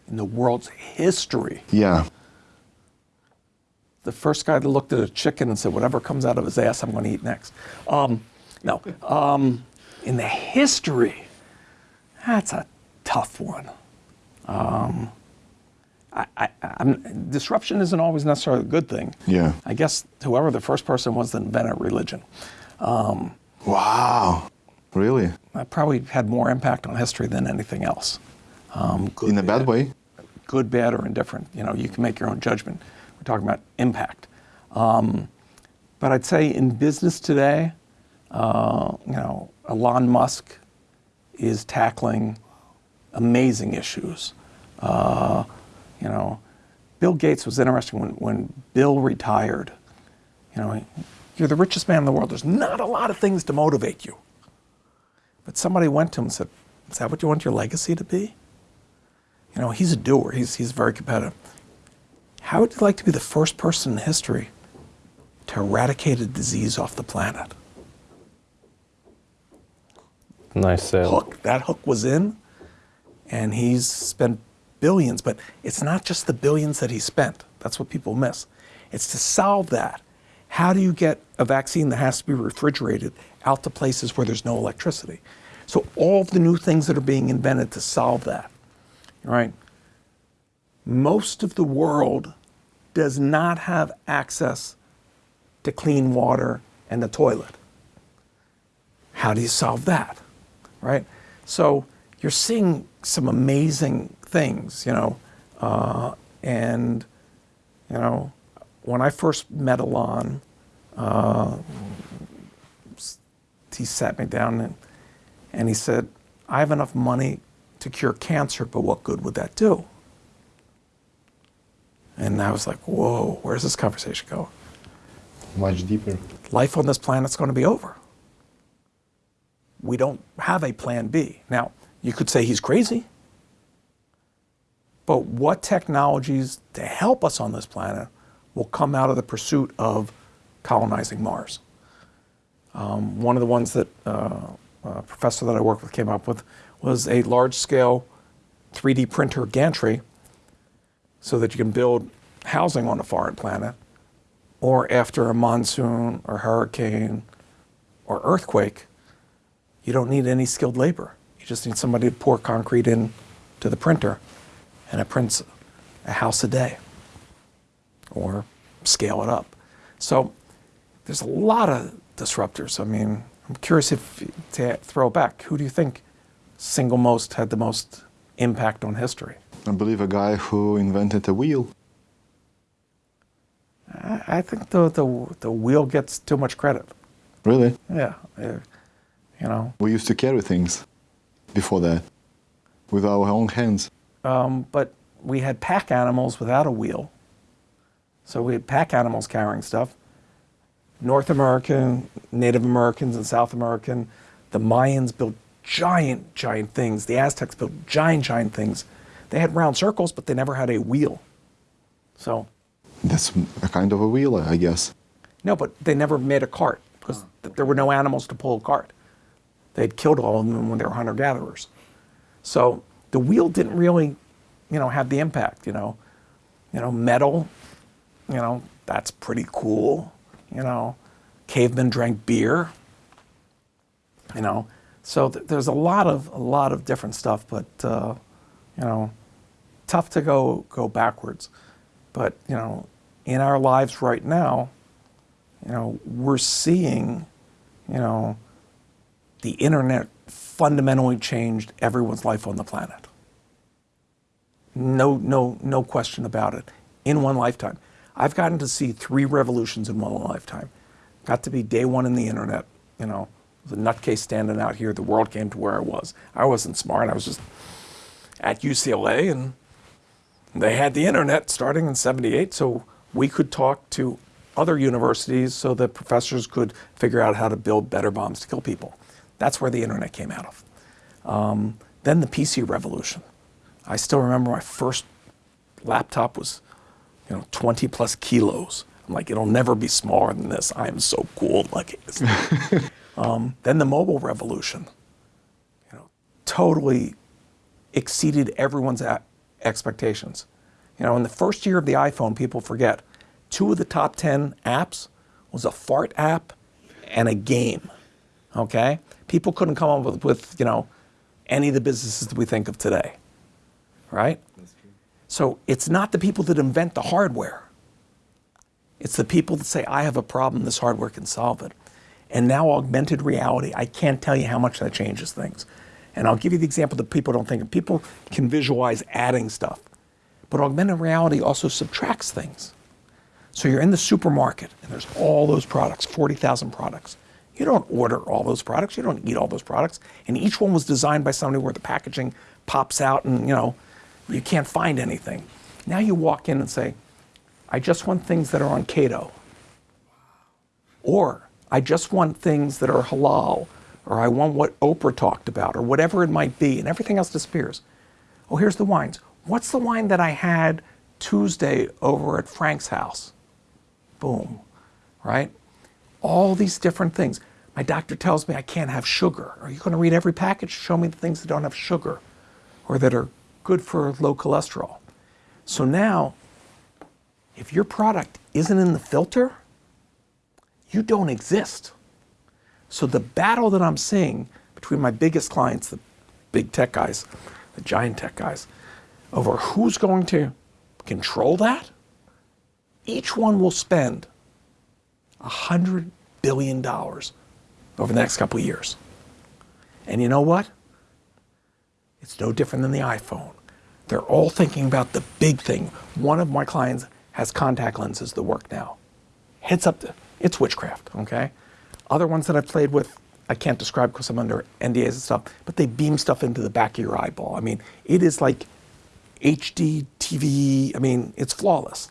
In the world's history, Yeah. the first guy that looked at a chicken and said, whatever comes out of his ass, I'm going to eat next. Um, no. Um, in the history, that's a tough one. Um, I, I, I'm, disruption isn't always necessarily a good thing. Yeah. I guess whoever the first person was that invented religion, Wow. Really? that probably had more impact on history than anything else. Um, good, In a bad way? good, bad, or indifferent. You know, you can make your own judgment. We're talking about impact. Um, but I'd say in business today, uh, you know, Elon Musk is tackling amazing issues. Uh, you know, Bill Gates was interesting when, when Bill retired. You know, you're the richest man in the world. There's not a lot of things to motivate you. But somebody went to him and said, Is that what you want your legacy to be? You know, he's a doer, he's, he's very competitive. How would you like to be the first person in history to eradicate a disease off the planet? Nice sale. Hook. That hook was in, and he's spent billions, but it's not just the billions that he spent. That's what people miss. It's to solve that. How do you get a vaccine that has to be refrigerated out to places where there's no electricity? So all of the new things that are being invented to solve that, right? Most of the world does not have access to clean water and the toilet. How do you solve that? Right? So you're seeing some amazing things, you know, uh, and, you know, when I first met Elon, uh, he sat me down and, and he said, I have enough money to cure cancer, but what good would that do? And I was like, whoa, where's this conversation going? Much deeper. life on this planet's going to be over. We don't have a plan B. Now, you could say he's crazy, but what technologies to help us on this planet will come out of the pursuit of colonizing Mars? Um, one of the ones that uh, a professor that I worked with came up with was a large scale 3D printer gantry so that you can build housing on a foreign planet or after a monsoon or hurricane or earthquake, you don't need any skilled labor. You just need somebody to pour concrete in to the printer and it prints a house a day or scale it up. So there's a lot of disruptors. I mean, I'm curious if to throw back, who do you think single most had the most impact on history? I believe a guy who invented a wheel. I, I think the, the, the wheel gets too much credit. Really? Yeah. uh, You know, We used to carry things before that with our own hands. Um, but we had pack animals without a wheel. So we had pack animals carrying stuff. North American, Native Americans, and South American. The Mayans built giant, giant things. The Aztecs built giant, giant things. They had round circles, but they never had a wheel. So, That's a kind of a wheel, I guess. no, but they never made a cart because th- there were no animals to pull a cart. They'd killed all of them when they were hunter gatherers. So the wheel didn't really, you know, have the impact. You know, you know, metal. You know, that's pretty cool. You know, cavemen drank beer. You know, so th- there's a lot of a lot of different stuff, but uh, you know, tough to go go backwards. But you know, in our lives right now, you know, we're seeing, you know, the internet fundamentally changed everyone's life on the planet. No, no, no question about it. In one lifetime, I've gotten to see three revolutions in one lifetime. Got to be day one in the internet. You know, the nutcase standing out here. The world came to where I was. I wasn't smart. I was just at UCLA, and they had the internet starting in '78, so we could talk to other universities, so that professors could figure out how to build better bombs to kill people. That's where the internet came out of. Um, then the PC revolution. I still remember my first laptop was, you know, 20 plus kilos. I'm like, it'll never be smaller than this. I am so cool. Like, um, then the mobile revolution. You know, totally exceeded everyone's expectations. You know, in the first year of the iPhone, people forget two of the top 10 apps was a fart app and a game. Okay? People couldn't come up with, with you know, any of the businesses that we think of today. Right? So it's not the people that invent the hardware. It's the people that say, I have a problem, this hardware can solve it. And now augmented reality, I can't tell you how much that changes things. And I'll give you the example that people don't think of. People can visualize adding stuff, but augmented reality also subtracts things. So you're in the supermarket and there's all those products, 40,000 products. You don't order all those products, you don't eat all those products. And each one was designed by somebody where the packaging pops out and, you know, you can't find anything. Now you walk in and say, I just want things that are on keto. Or I just want things that are halal, or I want what Oprah talked about, or whatever it might be, and everything else disappears. Oh, here's the wines. What's the wine that I had Tuesday over at Frank's house? Boom, right? All these different things. My doctor tells me I can't have sugar. Are you going to read every package? Show me the things that don't have sugar or that are good for low cholesterol. So now, if your product isn't in the filter, you don't exist. So the battle that I'm seeing between my biggest clients, the big tech guys, the giant tech guys, over who's going to control that, each one will spend $100 billion over the next couple of years. And you know what? It's no different than the iPhone. They're all thinking about the big thing. One of my clients has contact lenses that work now. Heads up, to, it's witchcraft, okay? Other ones that I've played with, I can't describe because I'm under NDAs and stuff, but they beam stuff into the back of your eyeball. I mean, it is like HD TV. I mean, it's flawless.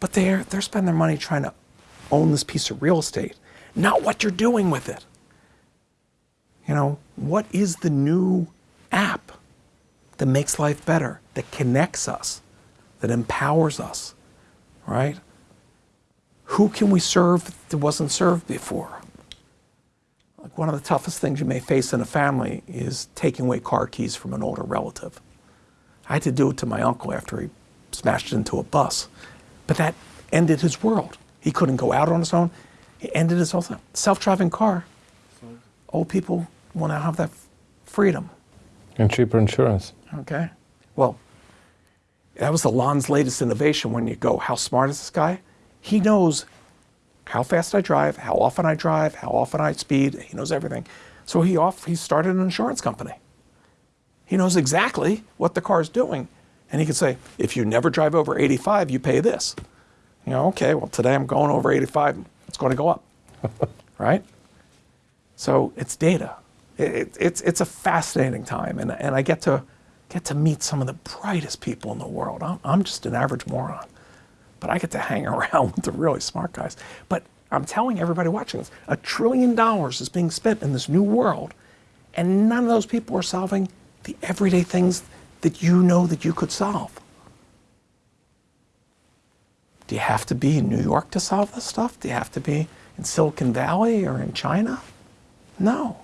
But they're, they're spending their money trying to own this piece of real estate, not what you're doing with it. You know, what is the new app that makes life better, that connects us, that empowers us, right? Who can we serve that wasn't served before? Like one of the toughest things you may face in a family is taking away car keys from an older relative. I had to do it to my uncle after he smashed into a bus. But that ended his world. He couldn't go out on his own. It ended his whole thing. Self-driving car. Old people will to have that freedom. And cheaper insurance. Okay. Well, that was the Lon's latest innovation when you go, how smart is this guy? He knows how fast I drive, how often I drive, how often I speed. He knows everything. So he off he started an insurance company. He knows exactly what the car is doing. And he can say, if you never drive over 85, you pay this. You know, okay, well, today I'm going over 85, it's going to go up, right? So it's data. It, it, it's, it's a fascinating time, and, and I get to, get to meet some of the brightest people in the world. I'm, I'm just an average moron, but I get to hang around with the really smart guys. But I'm telling everybody watching this, a trillion dollars is being spent in this new world, and none of those people are solving the everyday things that you know that you could solve. Do you have to be in New York to solve this stuff? Do you have to be in Silicon Valley or in China? No.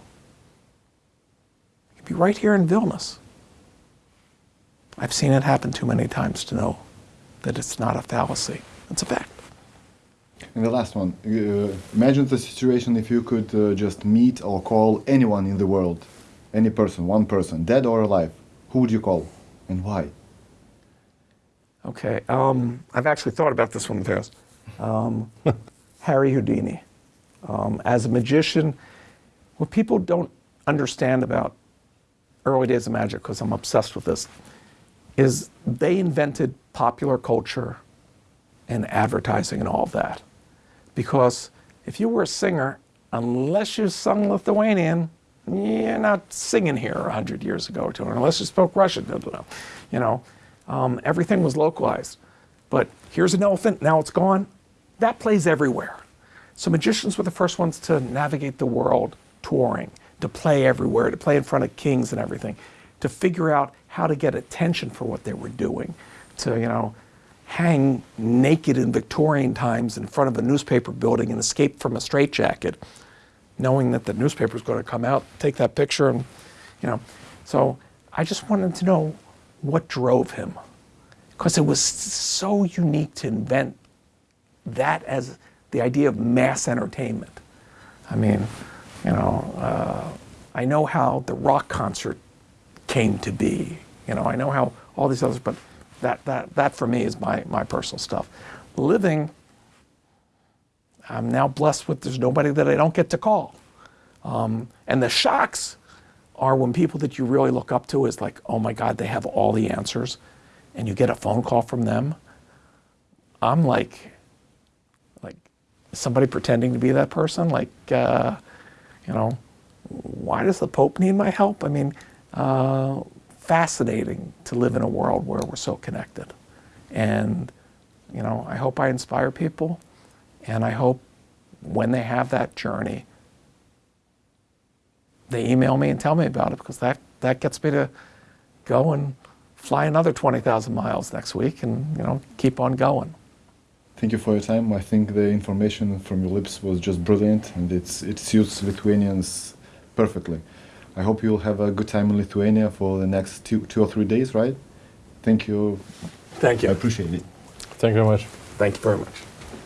Be right here in Vilnius. I've seen it happen too many times to know that it's not a fallacy. It's a fact. And the last one. Uh, imagine the situation if you could uh, just meet or call anyone in the world, any person, one person, dead or alive. Who would you call and why? Okay. Um, I've actually thought about this one past. Um, Harry Houdini. Um, as a magician, what people don't understand about early days of magic, because I'm obsessed with this, is they invented popular culture and advertising and all of that. Because if you were a singer, unless you sung Lithuanian, you're not singing here 100 years ago or two, unless you spoke Russian. You know, um, everything was localized. But here's an elephant, now it's gone. That plays everywhere. So magicians were the first ones to navigate the world touring, to play everywhere, to play in front of kings and everything, to figure out how to get attention for what they were doing, to, you know, hang naked in Victorian times in front of a newspaper building and escape from a straitjacket, knowing that the newspaper is going to come out, take that picture, and, you know. So I just wanted to know what drove him, because it was so unique to invent that as the idea of mass entertainment. I mean, you know, uh, I know how the rock concert came to be. You know, I know how all these others, but that that that for me is my my personal stuff. Living, I'm now blessed with there's nobody that I don't get to call, um, and the shocks are when people that you really look up to is like, oh my God, they have all the answers, and you get a phone call from them. I'm like, like somebody pretending to be that person, like, uh, you know, why does the Pope need my help? I mean, uh, fascinating to live in a world where we're so connected. And, you know, I hope I inspire people. And I hope when they have that journey, they email me and tell me about it because that, that gets me to go and fly another 20,000 miles next week and, you know, keep on going. Thank you for your time. I think the information from your lips was just brilliant, and it's it suits Lithuanians perfectly. I hope you'll have a good time in Lithuania for the next two two or three days, right? Thank you. Thank you. I appreciate it. Thank you very much. Thank you very much.